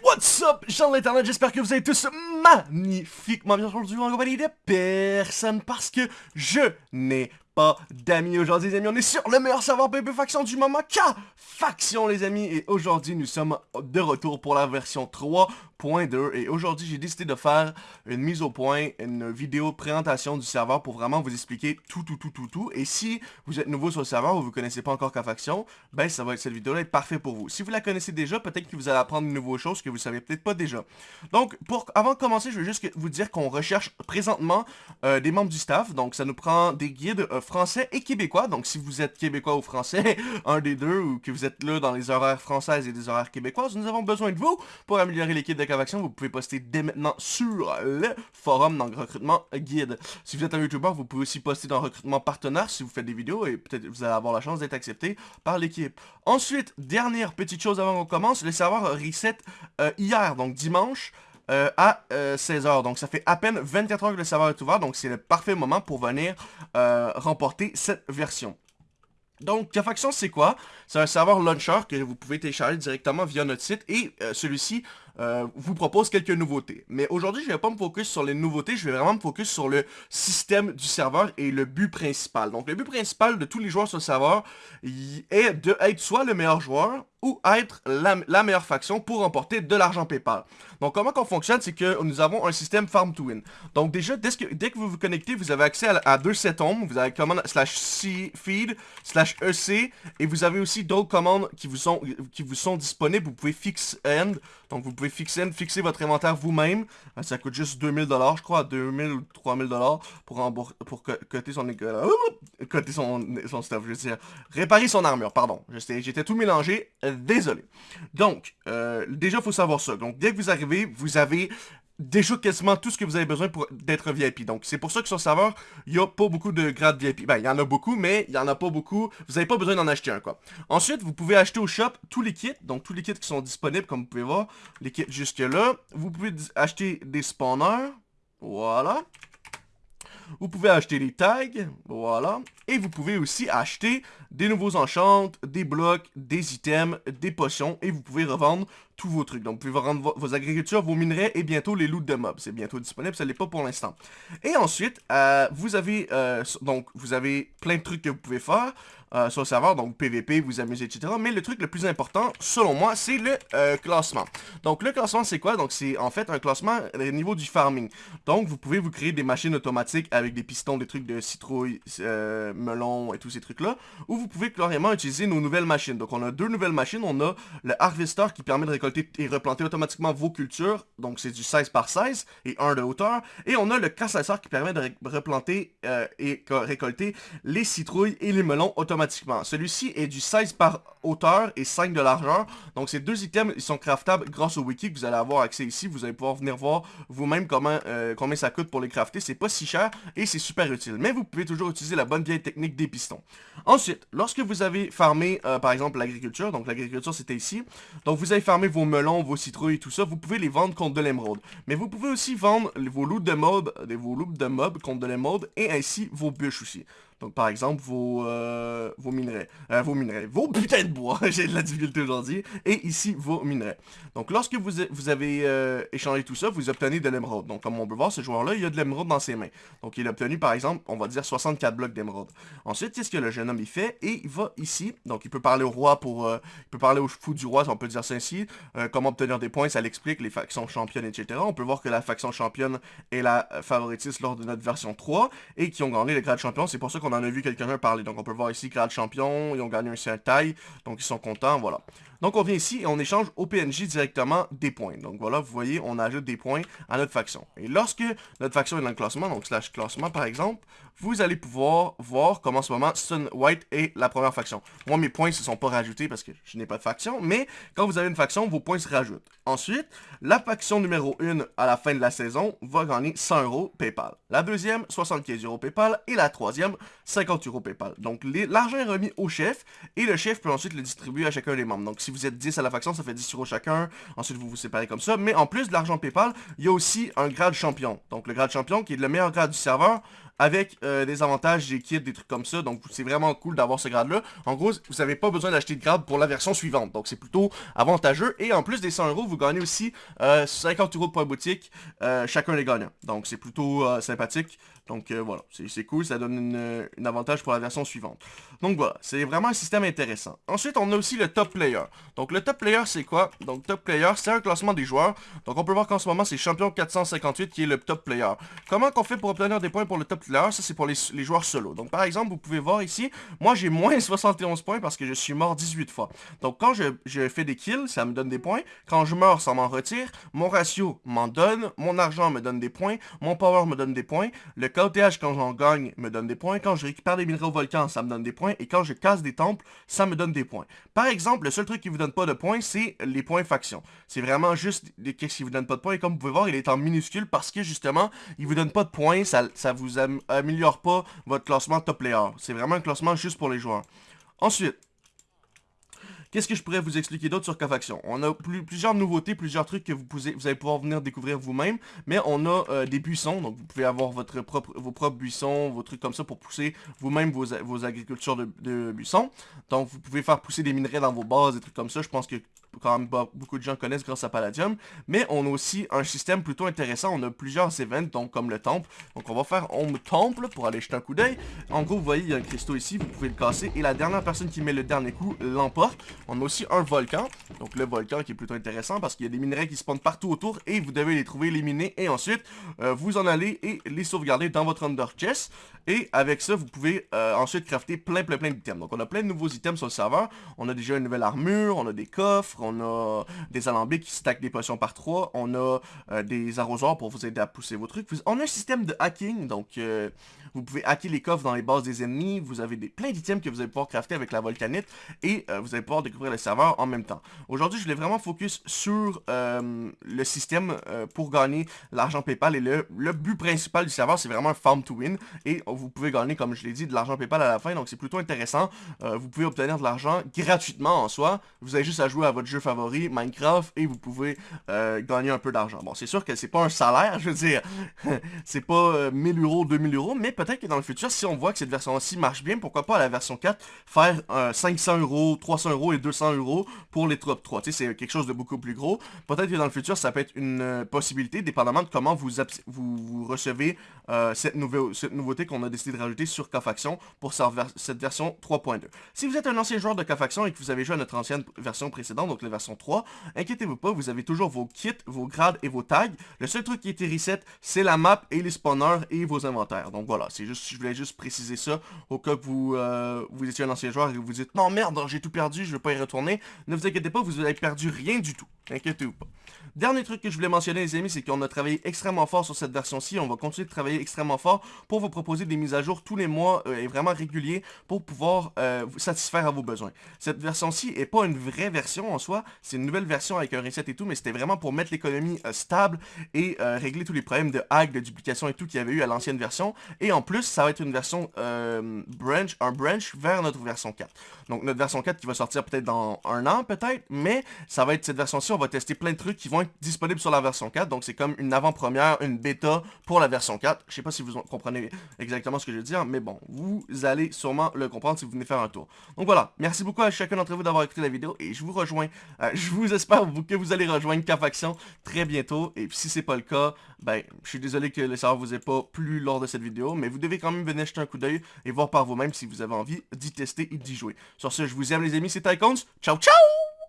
What's up, gens de l'internet, j'espère que vous allez tous magnifiquement bien. Aujourd'hui en compagnie de personne parce que je n'ai pas d'amis aujourd'hui les amis, on est sur le meilleur serveur PvP Faction du moment, K Faction les amis, et aujourd'hui nous sommes de retour pour la version 3 et aujourd'hui j'ai décidé de faire une mise au point, une vidéo présentation du serveur pour vraiment vous expliquer tout, tout, tout, tout, tout. Et si vous êtes nouveau sur le serveur ou vous connaissez pas encore K-Faction, ben ça va être cette vidéo-là être parfait pour vous. Si vous la connaissez déjà, peut-être que vous allez apprendre de nouvelles choses que vous savez peut-être pas déjà. Donc, pour avant de commencer, je veux juste vous dire qu'on recherche présentement euh, des membres du staff. Donc, ça nous prend des guides euh, français et québécois. Donc, si vous êtes québécois ou français, un des deux, ou que vous êtes là dans les horaires françaises et des horaires québécoises, nous avons besoin de vous pour améliorer l'équipe de vous pouvez poster dès maintenant sur le forum dans le recrutement guide. Si vous êtes un YouTuber, vous pouvez aussi poster dans le recrutement partenaire si vous faites des vidéos et peut-être vous allez avoir la chance d'être accepté par l'équipe. Ensuite, dernière petite chose avant qu'on commence, le serveur reset euh, hier, donc dimanche. Euh, à 16h. Euh, donc ça fait à peine 24 heures que le serveur est ouvert, donc c'est le parfait moment pour venir remporter cette version. Donc, K-Faction, c'est quoi? C'est un serveur launcher que vous pouvez télécharger directement via notre site et celui-ci euh, vous propose quelques nouveautés. Mais aujourd'hui, je ne vais pas me focus sur les nouveautés, je vais vraiment me focus sur le système du serveur et le but principal. Donc, le but principal de tous les joueurs sur le serveur est de être soit le meilleur joueur ou être la, meilleure faction pour remporter de l'argent PayPal. Donc comment qu'on fonctionne, c'est que nous avons un système farm to win. Donc déjà, dès que, dès que vous vous connectez, vous avez accès à, deux settings. Vous avez commande slash feed slash EC et vous avez aussi d'autres commandes qui vous sont qui vous sont disponibles. Vous pouvez fix end, donc vous pouvez fixer fixer votre inventaire vous-même. Euh, ça coûte juste 2000 dollars, je crois, 2000 ou 3000 dollars pour pour coter son coter son son stuff, je veux dire, réparer son armure, pardon. J'étais tout mélangé désolé. Donc, euh, déjà, il faut savoir ça. Donc, dès que vous arrivez, vous avez déjà quasiment tout ce que vous avez besoin pour d'être VIP. Donc, c'est pour ça que sur le serveur, il n'y a pas beaucoup de grades VIP. Ben, il y en a beaucoup, mais il n'y en a pas beaucoup. Vous n'avez pas besoin d'en acheter un, quoi. Ensuite, vous pouvez acheter au shop tous les kits. Donc, tous les kits qui sont disponibles, comme vous pouvez voir. Les kits jusque-là. Vous pouvez acheter des spawners. Voilà. Vous pouvez acheter des tags, voilà. Et vous pouvez aussi acheter des nouveaux enchantes, des blocs, des items, des potions. Et vous pouvez revendre vos trucs. Donc, vous pouvez revendre vos agricultures, vos minerais et bientôt les loots de mobs. C'est bientôt disponible, ça l'est pas pour l'instant. Et ensuite, euh, vous avez euh, donc vous avez plein de trucs que vous pouvez faire. Euh, sur le serveur, donc PVP, vous amusez, etc. Mais le truc le plus important, selon moi, c'est le classement. Donc le classement, c'est quoi? Donc c'est en fait un classement au niveau du farming. Donc vous pouvez vous créer des machines automatiques avec des pistons, des trucs de citrouille, melon et tous ces trucs-là. Ou vous pouvez carrément utiliser nos nouvelles machines. Donc on a deux nouvelles machines. On a le Harvester qui permet de récolter et replanter automatiquement vos cultures. Donc c'est du 16 par 16 et 1 de hauteur. Et on a le Cassasseur qui permet de replanter et récolter les citrouilles et les melons automatiquement celui-ci est du 16 par hauteur et 5 de largeur. Donc ces deux items, ils sont craftables grâce au wiki que vous allez avoir accès ici. Vous allez pouvoir venir voir vous-même comment euh, combien ça coûte pour les crafter. C'est pas si cher et c'est super utile. Mais vous pouvez toujours utiliser la bonne vieille technique des pistons. Ensuite, lorsque vous avez farmé, euh, par exemple, l'agriculture, donc l'agriculture c'était ici, donc vous avez farmé vos melons, vos citrouilles, tout ça, vous pouvez les vendre contre de l'émeraude. Mais vous pouvez aussi vendre vos loots de mobs, vos loots de mobs contre de l'émeraude et ainsi vos bûches aussi. Donc, par exemple, vos, euh, vos minerais. Euh, vos minerais. Vos putains de bois. J'ai de la difficulté aujourd'hui. Et ici, vos minerais. Donc, lorsque vous, vous avez euh, échangé tout ça, vous obtenez de l'émeraude. Donc, comme on peut voir, ce joueur-là, il a de l'émeraude dans ses mains. Donc, il a obtenu, par exemple, on va dire 64 blocs d'émeraude. Ensuite, qu'est-ce que le jeune homme, il fait? Et il va ici. Donc, il peut parler au roi pour... il peut parler au fou du roi, si on peut dire ça ainsi. comment obtenir des points, ça l'explique, les factions championnes, etc. On peut voir que la faction championne est la favoritiste lors de notre version 3 et qui ont gagné le grade champion. C'est pour ça qu'on on en a vu quelqu'un parler. Donc on peut voir ici grade champion, ils ont gagné un certain taille, donc ils sont contents, voilà. Donc on vient ici et on échange au PNJ directement des points. Donc voilà, vous voyez, on ajoute des points à notre faction. Et lorsque notre faction est dans le classement, donc slash classement par exemple, vous allez pouvoir voir comment en ce moment Sun White est la première faction. Moi mes points ne se sont pas rajoutés parce que je n'ai pas de faction, mais quand vous avez une faction, vos points se rajoutent. Ensuite, la faction numéro 1 à la fin de la saison va gagner 100 euros PayPal. La deuxième, 75 euros PayPal. Et la troisième, 50 euros PayPal. Donc l'argent est remis au chef et le chef peut ensuite le distribuer à chacun des membres. Donc si vous êtes 10 à la faction, ça fait 10 euros chacun. Ensuite, vous vous séparez comme ça. Mais en plus de l'argent PayPal, il y a aussi un grade champion. Donc, le grade champion, qui est le meilleur grade du serveur, avec euh, des avantages, des kits, des trucs comme ça. Donc c'est vraiment cool d'avoir ce grade-là. En gros, vous n'avez pas besoin d'acheter de grade pour la version suivante. Donc c'est plutôt avantageux. Et en plus des 100 euros, vous gagnez aussi 50 euros de points boutique chacun des gagnants. Donc c'est plutôt sympathique. Donc euh, voilà, c'est cool, ça donne un avantage pour la version suivante. Donc voilà, c'est vraiment un système intéressant. Ensuite, on a aussi le top player. Donc le top player, c'est quoi? Donc top player, c'est un classement des joueurs. Donc on peut voir qu'en ce moment, c'est champion 458 qui est le top player. Comment qu'on fait pour obtenir des points pour le top player Ça, c'est pour les, joueurs solo. Donc par exemple, vous pouvez voir ici, moi j'ai moins 71 points parce que je suis mort 18 fois. Donc quand je, fais des kills, ça me donne des points. Quand je meurs, ça m'en retire. Mon ratio m'en donne. Mon argent me donne des points. Mon power me donne des points. Le KOTH, quand j'en gagne, me donne des points. Quand je récupère des minerais au volcan, ça me donne des points. Et quand je casse des temples, ça me donne des points. Par exemple, le seul truc qui vous donne pas de points, c'est les points faction. C'est vraiment juste qu'est-ce qui vous donne pas de points. Et comme vous pouvez voir, il est en minuscule parce que justement, il vous donne pas de points. Ça, ça vous améliore pas votre classement top player. C'est vraiment un classement juste pour les joueurs. Ensuite, Qu'est-ce que je pourrais vous expliquer d'autre sur Cofaction On a plusieurs nouveautés, plusieurs trucs que vous, pouvez, vous allez pouvoir venir découvrir vous-même, mais on a euh, des buissons, donc vous pouvez avoir votre propre, vos propres buissons, vos trucs comme ça pour pousser vous-même vos, agricultures de, de, buissons. Donc vous pouvez faire pousser des minerais dans vos bases, des trucs comme ça. Je pense que quand même beaucoup de gens connaissent grâce à Palladium. Mais on a aussi un système plutôt intéressant. On a plusieurs events, donc comme le temple. Donc on va faire Home Temple pour aller jeter un coup d'œil. En gros, vous voyez, il y a un cristaux ici, vous pouvez le casser. Et la dernière personne qui met le dernier coup l'emporte. On a aussi un volcan. Donc le volcan qui est plutôt intéressant parce qu'il y a des minerais qui spawnent partout autour. Et vous devez les trouver, les miner. Et ensuite, euh, vous en allez et les sauvegarder dans votre Under Chest. Et avec ça, vous pouvez euh, ensuite crafter plein plein plein d'items. Donc on a plein de nouveaux items sur le serveur. On a déjà une nouvelle armure, on a des coffres, on a des alambics qui stackent des potions par 3, on a euh, des arrosoirs pour vous aider à pousser vos trucs. On a un système de hacking, donc euh, vous pouvez hacker les coffres dans les bases des ennemis, vous avez des, plein d'items que vous allez pouvoir crafter avec la volcanite, et vous allez pouvoir découvrir le serveur en même temps. Aujourd'hui, je voulais vraiment focus sur le système pour gagner l'argent Paypal, et le, but principal du serveur, c'est vraiment farm to win, et vous pouvez gagner, comme je l'ai dit, de l'argent Paypal à la fin, donc c'est plutôt intéressant. Euh, vous pouvez obtenir de l'argent gratuitement en soi. Vous avez juste à jouer à votre jeu favori, Minecraft, et vous pouvez euh, gagner un peu d'argent. Bon, c'est sûr que c'est pas un salaire, je veux dire, c'est pas 1000 euh, euros, 2000 euros, mais peut-être que dans le futur, si on voit que cette version-ci marche bien, pourquoi pas à la version 4, faire 500 euros, 300 euros et 200 euros pour les top 3. Tu sais, c'est quelque chose de beaucoup plus gros. Peut-être que dans le futur, ça peut être une possibilité, dépendamment de comment vous, vous, recevez cette, nouvelle, cette nouveauté qu'on a décidé de rajouter sur Cofaction pour cette version 3.2. Si vous êtes un ancien joueur de Cofaction et que vous avez joué à notre ancienne version précédente, donc la version 3, inquiétez-vous pas, vous avez toujours vos kits, vos grades et vos tags. Le seul truc qui a été reset, c'est la map et les spawners et vos inventaires. Donc voilà, c'est juste, je voulais juste préciser ça au cas que vous, euh, vous étiez un ancien joueur et que vous dites « Non merde, j'ai tout perdu, je vais pas y retourner ». Ne vous inquiétez pas, vous avez perdu rien du tout. Inquiétez-vous pas. Dernier truc que je voulais mentionner les amis, c'est qu'on a travaillé extrêmement fort sur cette version-ci. On va continuer de travailler extrêmement fort pour vous proposer des mises à jour tous les mois euh, et vraiment réguliers pour pouvoir euh, vous satisfaire à vos besoins. Cette version-ci est pas une vraie version en soi, c'est une nouvelle version avec un reset et tout, mais c'était vraiment pour mettre l'économie euh, stable et régler tous les problèmes de hack, de duplication et tout qu'il y avait eu à l'ancienne version. Et en plus, ça va être une version branch, un branch vers notre version 4. Donc notre version 4 qui va sortir peut-être dans un an peut-être, mais ça va être cette version-ci, on va tester plein de trucs qui vont être disponibles sur la version 4. Donc c'est comme une avant-première, une bêta pour la version 4. Je sais pas si vous comprenez exactement ce que je veux dire, mais bon, vous allez sûrement le comprendre si vous venez faire un tour. Donc voilà, merci beaucoup à chacun d'entre vous d'avoir écouté la vidéo et je vous rejoins, euh, je vous espère que vous allez rejoindre K-Faction très bientôt. Et si c'est pas le cas, ben, je suis désolé que le serveur vous ait pas plu lors de cette vidéo, mais vous devez quand même venir jeter un coup d'œil et voir par vous-même si vous avez envie d'y tester et d'y jouer. Sur ce, je vous aime les amis, c'est Tycoons. Ciao, ciao